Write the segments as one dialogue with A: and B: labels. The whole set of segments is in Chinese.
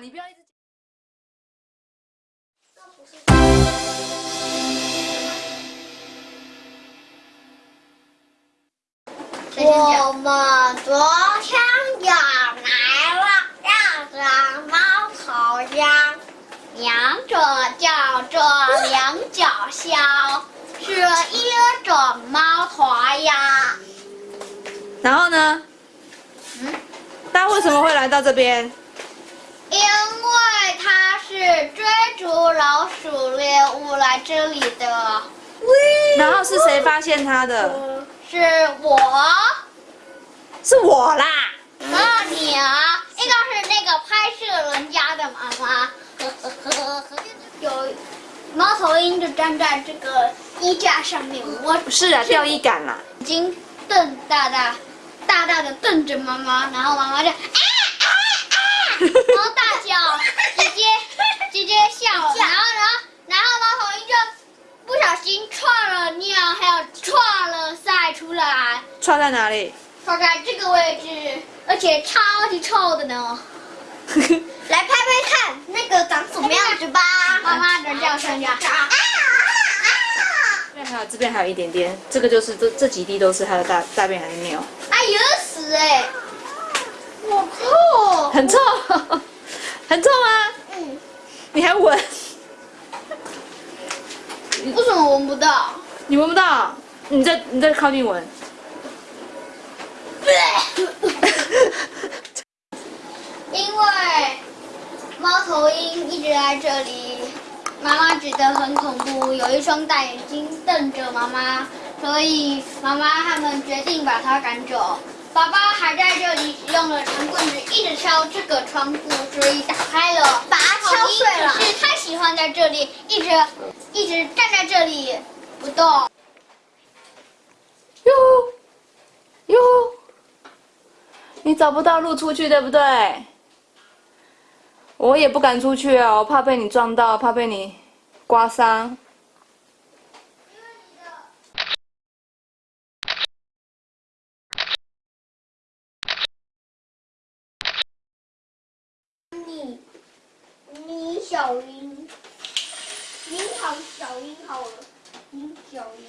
A: 你不要一直。
B: 我们昨天也来了两只猫头鹰，两者叫做两脚鸮，是一种猫头鸭。
A: 然后呢？
B: 嗯，
A: 大家为什么会来到这边？
B: 因为它是追逐老鼠猎物来这里的。
A: 然后是谁发现它的？
B: 是我。
A: 是我啦。
B: 那，你啊，应该是那个拍摄人家的妈妈。有猫头鹰就站在这个衣架上面，我
A: 不是啊，钓衣杆啦。
B: 眼睛瞪大大，大大的瞪着妈妈，然后妈妈就啊啊啊，然后大叫，直接直接笑了，然后然后然后猫头鹰就不小心串了尿，还有串了塞出来。
A: 串在哪里？
B: 串在这个位置，而且超级臭的呢。来拍拍看，那个长什么样子吧？妈妈的叫声呀！
A: 这边还有，这边还有一点点，这个就是这这几滴都是它的大大便还是尿？
B: 哎呦死哎！我靠！
A: 很臭，很臭吗？
B: 嗯。
A: 你还闻？
B: 为什么闻不到？
A: 你闻不到？你再你再靠近闻。
B: 因为猫头鹰一直在这里，妈妈觉得很恐怖，有一双大眼睛瞪着妈妈，所以妈妈他们决定把它赶走。爸爸还在这里用了长棍子一直敲这个窗户，所以打开了，把它敲碎了。是太喜欢在这里，一直一直站在这里不动。
A: 你找不到路出去，对不对？我也不敢出去啊，我怕被你撞到，怕被你刮伤。
B: 你，你小英，你好小英好了，你小英。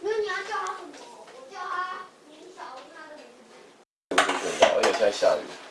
B: 那你要叫他什么？我叫他林小英，他的名字。
C: 而且现在下雨。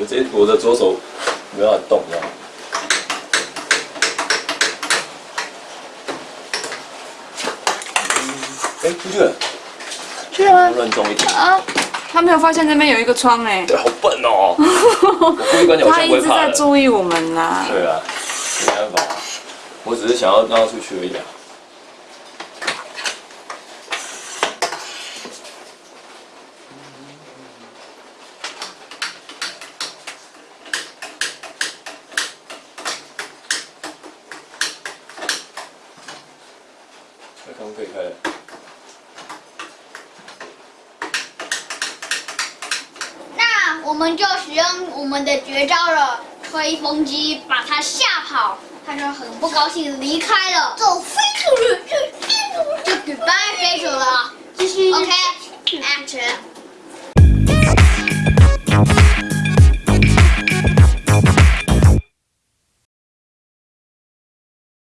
C: 我这我的左手没办法动，这样。哎，出去了。
A: 去了吗？
C: 乱动一点。
A: 啊，他没有发现这边有一个窗哎。
C: 对，好笨哦。我故意关起来，我
A: 他一直在注意我们啦。
C: 对啊，没办法，我只是想要让他出去而已啊。这可以开了？
B: 那我们就使用我们的绝招了，吹风机把它吓跑，它就很不高兴离开了，走飞出去，就就 goodbye 飞走了。继续，OK，action。